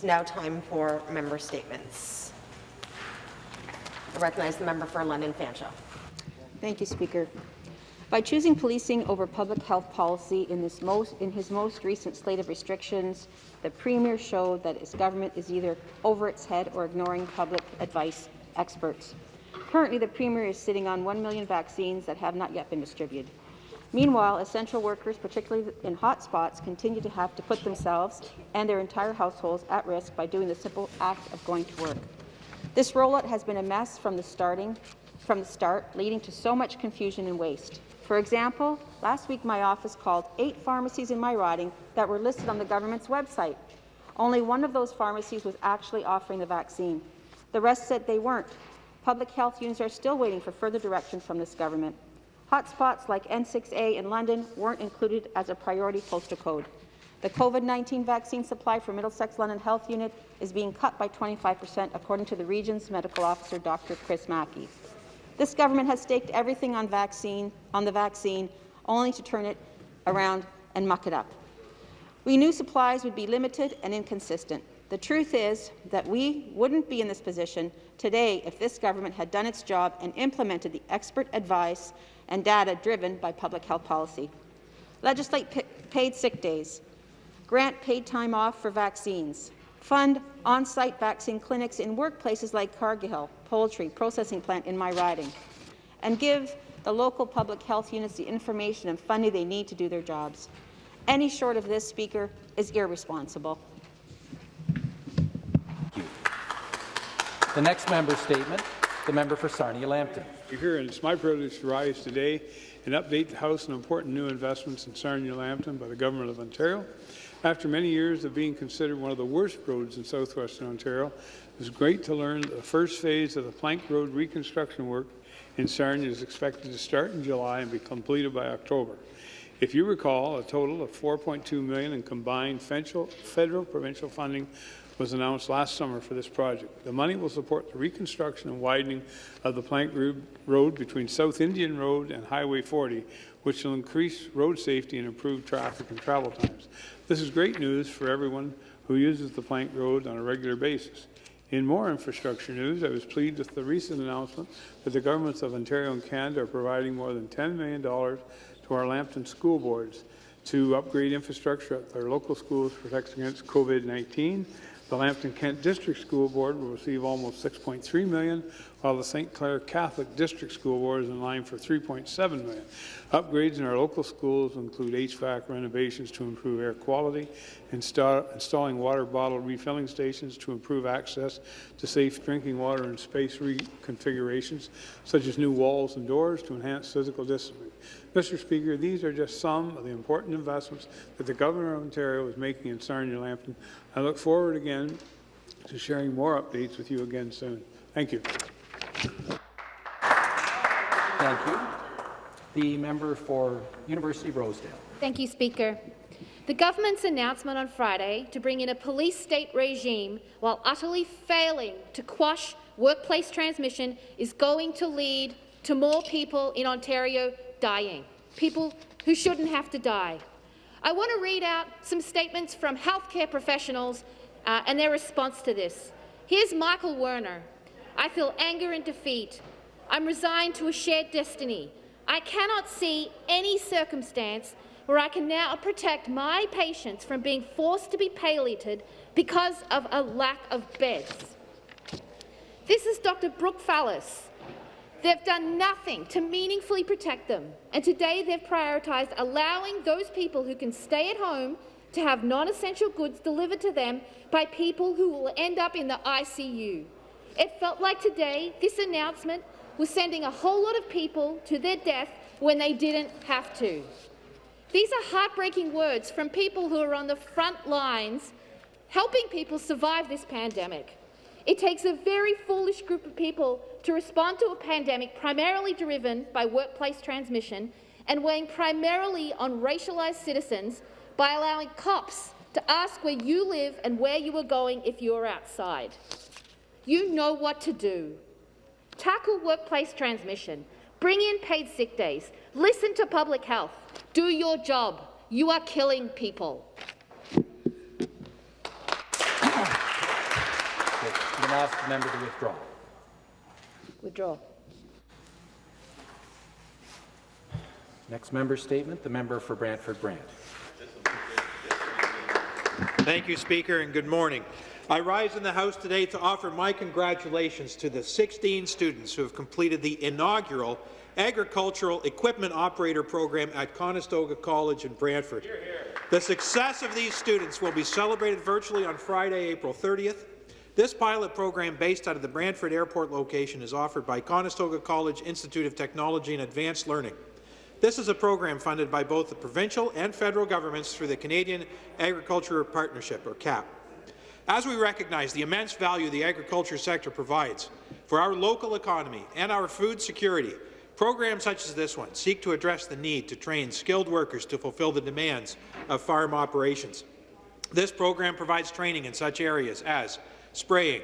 It's now time for member statements. I recognize the member for London Fanshawe. Thank you, Speaker. By choosing policing over public health policy in, most, in, his most recent slate of restrictions, the Premier showed that his government is either over its head or ignoring public advice experts. Currently, the Premier is sitting on 1 million vaccines that have not yet been distributed. Meanwhile, essential workers, particularly in hot spots, continue to have to put themselves and their entire households at risk by doing the simple act of going to work. This rollout has been a mess from the starting from the start, leading to so much confusion and waste. For example, last week my office called eight pharmacies in my riding that were listed on the government's website. Only one of those pharmacies was actually offering the vaccine. The rest said they weren't. Public health units are still waiting for further direction from this government. Hotspots like N6A in London weren't included as a priority postal code. The COVID-19 vaccine supply for Middlesex London Health Unit is being cut by 25 per cent, according to the region's medical officer, Dr. Chris Mackey. This government has staked everything on, vaccine, on the vaccine, only to turn it around and muck it up. We knew supplies would be limited and inconsistent. The truth is that we wouldn't be in this position today if this government had done its job and implemented the expert advice and data driven by public health policy. Legislate paid sick days, grant paid time off for vaccines, fund on-site vaccine clinics in workplaces like Cargill Poultry Processing Plant in my riding, and give the local public health units the information and funding they need to do their jobs. Any short of this, Speaker, is irresponsible. The next member statement, the member for Sarnia-Lambton. Speaker, and it's my privilege to rise today and update the House on important new investments in Sarnia-Lambton by the Government of Ontario. After many years of being considered one of the worst roads in southwestern Ontario, it was great to learn that the first phase of the Plank Road reconstruction work in Sarnia is expected to start in July and be completed by October. If you recall, a total of 4.2 million in combined federal provincial funding was announced last summer for this project. The money will support the reconstruction and widening of the Plank Road between South Indian Road and Highway 40, which will increase road safety and improve traffic and travel times. This is great news for everyone who uses the Plank Road on a regular basis. In more infrastructure news, I was pleased with the recent announcement that the governments of Ontario and Canada are providing more than $10 million to our Lambton school boards to upgrade infrastructure at their local schools to protect against COVID-19 the Lambton Kent District School Board will receive almost $6.3 million, while the St. Clair Catholic District School Board is in line for 3.7 million. Upgrades in our local schools include HVAC renovations to improve air quality, insta installing water bottle refilling stations to improve access to safe drinking water and space reconfigurations, such as new walls and doors to enhance physical discipline. Mr. Speaker, these are just some of the important investments that the Governor of Ontario is making in Sarnia-Lambton. I look forward again to sharing more updates with you again soon. Thank you. Thank you. The member for University of Rosedale. Thank you, Speaker. The government's announcement on Friday to bring in a police state regime while utterly failing to quash workplace transmission is going to lead to more people in Ontario dying, people who shouldn't have to die. I want to read out some statements from healthcare professionals uh, and their response to this. Here's Michael Warner. I feel anger and defeat. I'm resigned to a shared destiny. I cannot see any circumstance where I can now protect my patients from being forced to be palliated because of a lack of beds. This is Dr. Brooke Fallis, They've done nothing to meaningfully protect them, and today they've prioritised allowing those people who can stay at home to have non-essential goods delivered to them by people who will end up in the ICU. It felt like today this announcement was sending a whole lot of people to their death when they didn't have to. These are heartbreaking words from people who are on the front lines helping people survive this pandemic. It takes a very foolish group of people to respond to a pandemic primarily driven by workplace transmission and weighing primarily on racialized citizens by allowing cops to ask where you live and where you are going if you are outside. You know what to do. Tackle workplace transmission. Bring in paid sick days. Listen to public health. Do your job. You are killing people. I'm going to ask the member to withdraw. Withdraw. Next member statement, the member for Brantford Brant. Thank you, Speaker, and good morning. I rise in the House today to offer my congratulations to the 16 students who have completed the inaugural Agricultural Equipment Operator Program at Conestoga College in Brantford. The success of these students will be celebrated virtually on Friday, April 30th. This pilot program, based out of the Brantford Airport location, is offered by Conestoga College Institute of Technology and Advanced Learning. This is a program funded by both the provincial and federal governments through the Canadian Agriculture Partnership, or CAP. As we recognize the immense value the agriculture sector provides for our local economy and our food security, programs such as this one seek to address the need to train skilled workers to fulfill the demands of farm operations. This program provides training in such areas as spraying,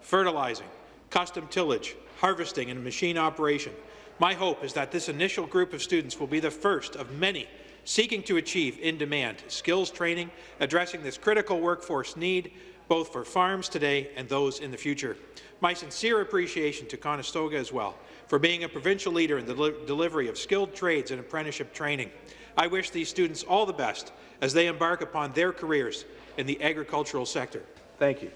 fertilizing, custom tillage, harvesting, and machine operation. My hope is that this initial group of students will be the first of many seeking to achieve in-demand skills training, addressing this critical workforce need, both for farms today and those in the future. My sincere appreciation to Conestoga as well for being a provincial leader in the deli delivery of skilled trades and apprenticeship training. I wish these students all the best as they embark upon their careers in the agricultural sector. Thank you.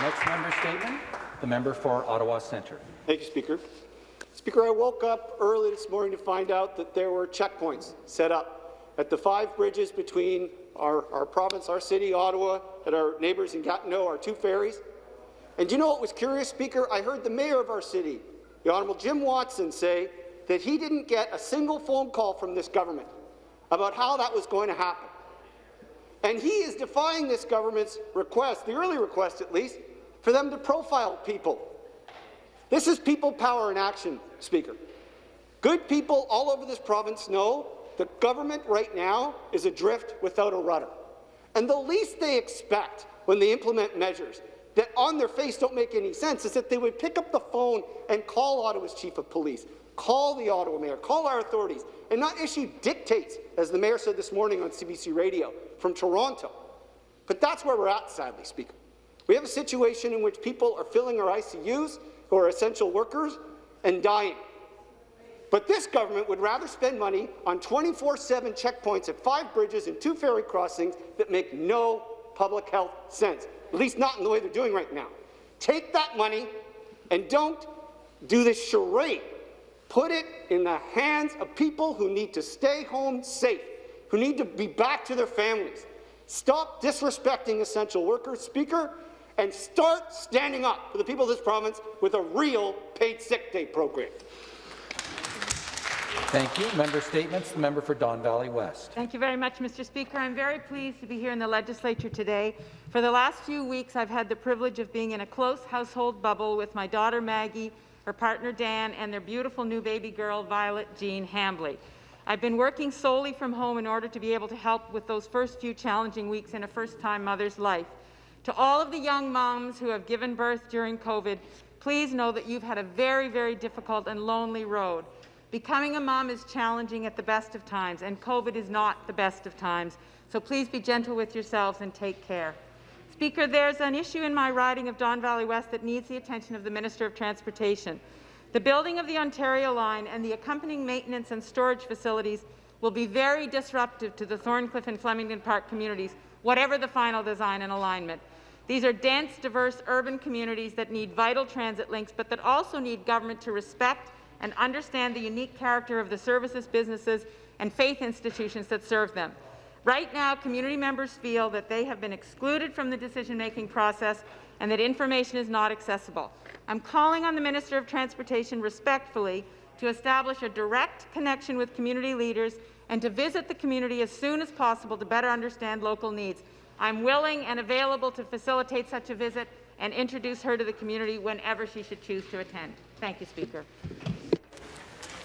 Next member statement, the member for Ottawa Centre. Thank you, Speaker. Speaker, I woke up early this morning to find out that there were checkpoints set up at the five bridges between our, our province, our city, Ottawa, and our neighbours in Gatineau, our two ferries. And do you know what was curious, Speaker? I heard the mayor of our city, the Honourable Jim Watson, say that he didn't get a single phone call from this government about how that was going to happen. And he is defying this government's request, the early request at least, for them to profile people. This is people power in action, Speaker. Good people all over this province know the government right now is adrift without a rudder. And the least they expect when they implement measures that on their face don't make any sense is that they would pick up the phone and call Ottawa's chief of police, call the Ottawa mayor, call our authorities, and not issue dictates, as the mayor said this morning on CBC Radio, from Toronto. But that's where we're at, sadly, Speaker. We have a situation in which people are filling our ICUs, who are essential workers, and dying. But this government would rather spend money on 24-7 checkpoints at five bridges and two ferry crossings that make no public health sense, at least not in the way they're doing right now. Take that money and don't do this charade. Put it in the hands of people who need to stay home safe, who need to be back to their families. Stop disrespecting essential workers, Speaker, and start standing up for the people of this province with a real paid sick day program. Thank you. Member statements, the member for Don Valley West. Thank you very much, Mr. Speaker. I'm very pleased to be here in the legislature today. For the last few weeks, I've had the privilege of being in a close household bubble with my daughter Maggie, her partner Dan, and their beautiful new baby girl, Violet Jean Hambley. I've been working solely from home in order to be able to help with those first few challenging weeks in a first-time mother's life. To all of the young moms who have given birth during COVID, please know that you've had a very, very difficult and lonely road. Becoming a mom is challenging at the best of times, and COVID is not the best of times. So please be gentle with yourselves and take care. Speaker, there's an issue in my riding of Don Valley West that needs the attention of the Minister of Transportation. The building of the Ontario line and the accompanying maintenance and storage facilities will be very disruptive to the Thorncliffe and Flemington Park communities, whatever the final design and alignment. These are dense, diverse urban communities that need vital transit links, but that also need government to respect and understand the unique character of the services, businesses, and faith institutions that serve them. Right now, community members feel that they have been excluded from the decision-making process and that information is not accessible. I'm calling on the Minister of Transportation respectfully to establish a direct connection with community leaders and to visit the community as soon as possible to better understand local needs. I'm willing and available to facilitate such a visit and introduce her to the community whenever she should choose to attend. Thank you, Speaker.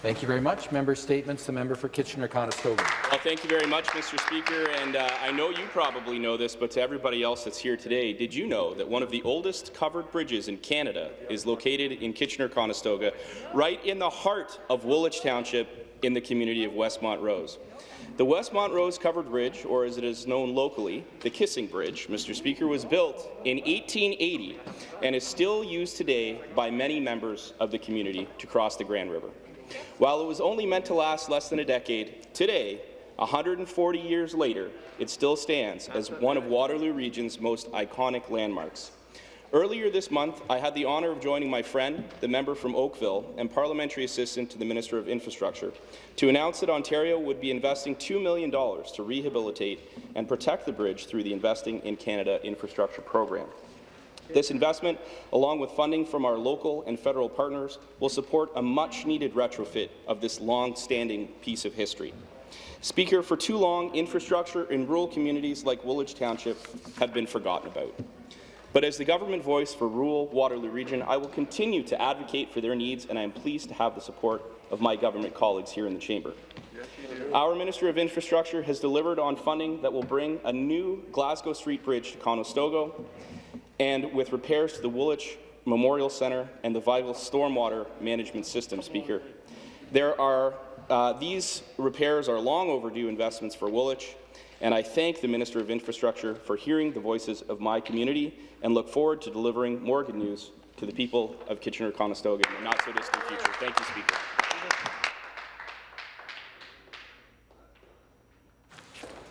Thank you very much. Member statements, the member for Kitchener-Conestoga. Well, thank you very much, Mr. Speaker. And uh, I know you probably know this, but to everybody else that's here today, did you know that one of the oldest covered bridges in Canada is located in Kitchener-Conestoga, right in the heart of Woolwich Township in the community of West Montrose? The West Montrose Covered Bridge, or as it is known locally, the Kissing Bridge, Mr. Speaker, was built in 1880 and is still used today by many members of the community to cross the Grand River. While it was only meant to last less than a decade, today, 140 years later, it still stands as one of Waterloo Region's most iconic landmarks. Earlier this month, I had the honour of joining my friend, the member from Oakville, and parliamentary assistant to the Minister of Infrastructure, to announce that Ontario would be investing $2 million to rehabilitate and protect the bridge through the Investing in Canada infrastructure program. This investment, along with funding from our local and federal partners, will support a much-needed retrofit of this long-standing piece of history. Speaker, for too long, infrastructure in rural communities like Woolwich Township have been forgotten about. But as the government voice for rural Waterloo Region, I will continue to advocate for their needs, and I am pleased to have the support of my government colleagues here in the chamber. Our Minister of Infrastructure has delivered on funding that will bring a new Glasgow Street Bridge to Conestogo, and with repairs to the Woolwich Memorial Centre and the vital stormwater management system, Speaker. There are, uh, these repairs are long overdue investments for Woolwich, and I thank the Minister of Infrastructure for hearing the voices of my community and look forward to delivering more good news to the people of Kitchener-Conestoga in the not-so-distant future. Thank you, Speaker.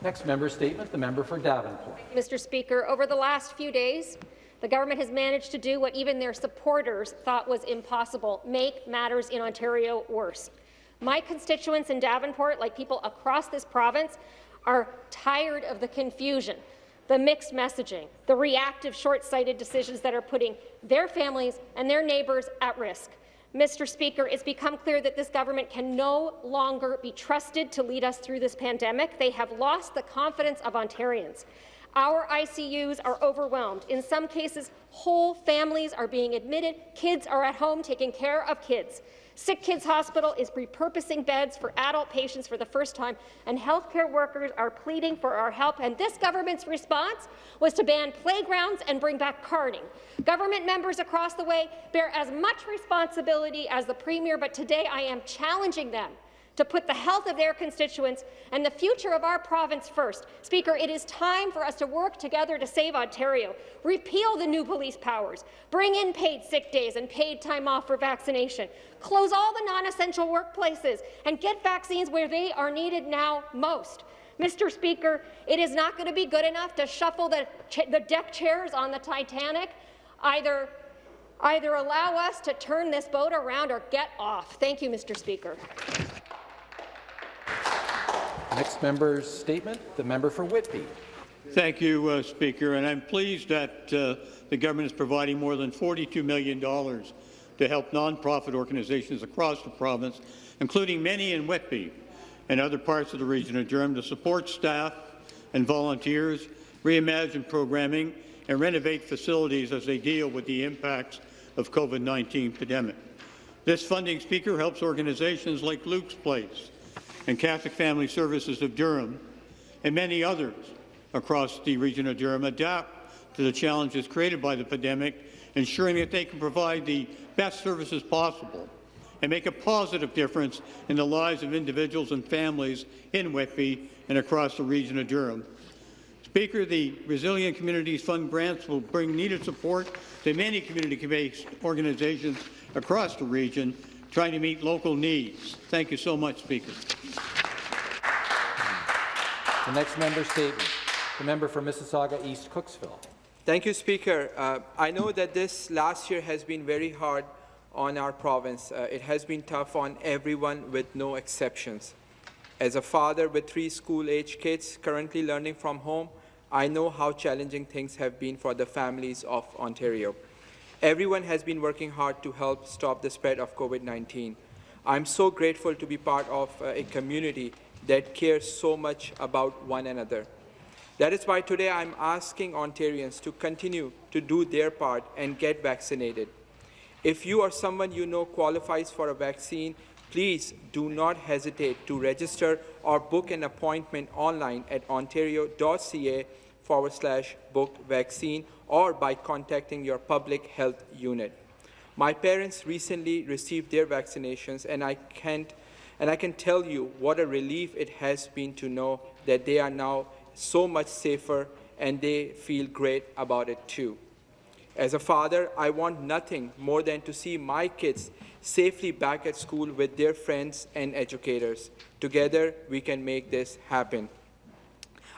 Next member statement, the member for Davenport. Mr. Speaker, over the last few days, the government has managed to do what even their supporters thought was impossible, make matters in Ontario worse. My constituents in Davenport, like people across this province, are tired of the confusion, the mixed messaging, the reactive, short-sighted decisions that are putting their families and their neighbours at risk. Mr. Speaker, it's become clear that this government can no longer be trusted to lead us through this pandemic. They have lost the confidence of Ontarians. Our ICUs are overwhelmed. In some cases, whole families are being admitted. Kids are at home taking care of kids. Sick Kids Hospital is repurposing beds for adult patients for the first time, and healthcare workers are pleading for our help. And this government's response was to ban playgrounds and bring back carding. Government members across the way bear as much responsibility as the Premier, but today I am challenging them to put the health of their constituents and the future of our province first. Speaker, it is time for us to work together to save Ontario. Repeal the new police powers. Bring in paid sick days and paid time off for vaccination. Close all the non-essential workplaces and get vaccines where they are needed now most. Mr. Speaker, it is not going to be good enough to shuffle the, the deck chairs on the Titanic. Either, either allow us to turn this boat around or get off. Thank you, Mr. Speaker. Next member's statement, the member for Whitby. Thank you, uh, Speaker, and I'm pleased that uh, the government is providing more than $42 million to help nonprofit organizations across the province, including many in Whitby and other parts of the region of Durham, to support staff and volunteers, reimagine programming, and renovate facilities as they deal with the impacts of COVID-19 pandemic. This funding, Speaker, helps organizations like Luke's Place, and Catholic Family Services of Durham, and many others across the region of Durham adapt to the challenges created by the pandemic, ensuring that they can provide the best services possible and make a positive difference in the lives of individuals and families in Whitby and across the region of Durham. Speaker, the Resilient Communities Fund grants will bring needed support to many community-based organizations across the region trying to meet local needs. Thank you so much, Speaker. The next member statement, the member for Mississauga East Cooksville. Thank you, Speaker. Uh, I know that this last year has been very hard on our province. Uh, it has been tough on everyone with no exceptions. As a father with three school-age kids currently learning from home, I know how challenging things have been for the families of Ontario. Everyone has been working hard to help stop the spread of COVID-19. I'm so grateful to be part of uh, a community that cares so much about one another. That is why today I'm asking Ontarians to continue to do their part and get vaccinated. If you or someone you know qualifies for a vaccine, please do not hesitate to register or book an appointment online at ontario.ca forward slash book vaccine or by contacting your public health unit. My parents recently received their vaccinations and I can't And I can tell you what a relief it has been to know that they are now so much safer and they feel great about it too. As a father, I want nothing more than to see my kids safely back at school with their friends and educators. Together, we can make this happen.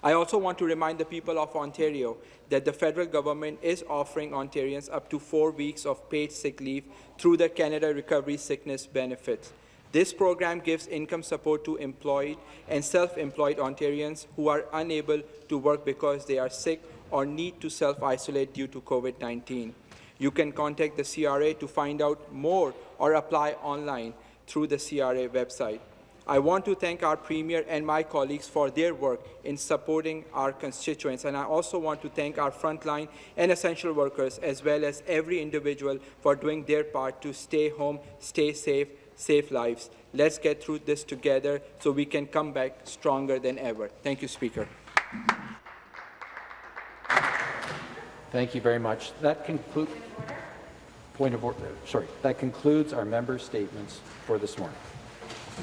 I also want to remind the people of Ontario that the federal government is offering Ontarians up to four weeks of paid sick leave through the Canada Recovery Sickness Benefits. This program gives income support to employed and self-employed Ontarians who are unable to work because they are sick or need to self-isolate due to COVID-19. You can contact the CRA to find out more or apply online through the CRA website. I want to thank our Premier and my colleagues for their work in supporting our constituents, and I also want to thank our frontline and essential workers, as well as every individual for doing their part to stay home, stay safe, save lives. Let's get through this together so we can come back stronger than ever. Thank you, Speaker. Thank you very much. That concludes, point of order, sorry, that concludes our member statements for this morning.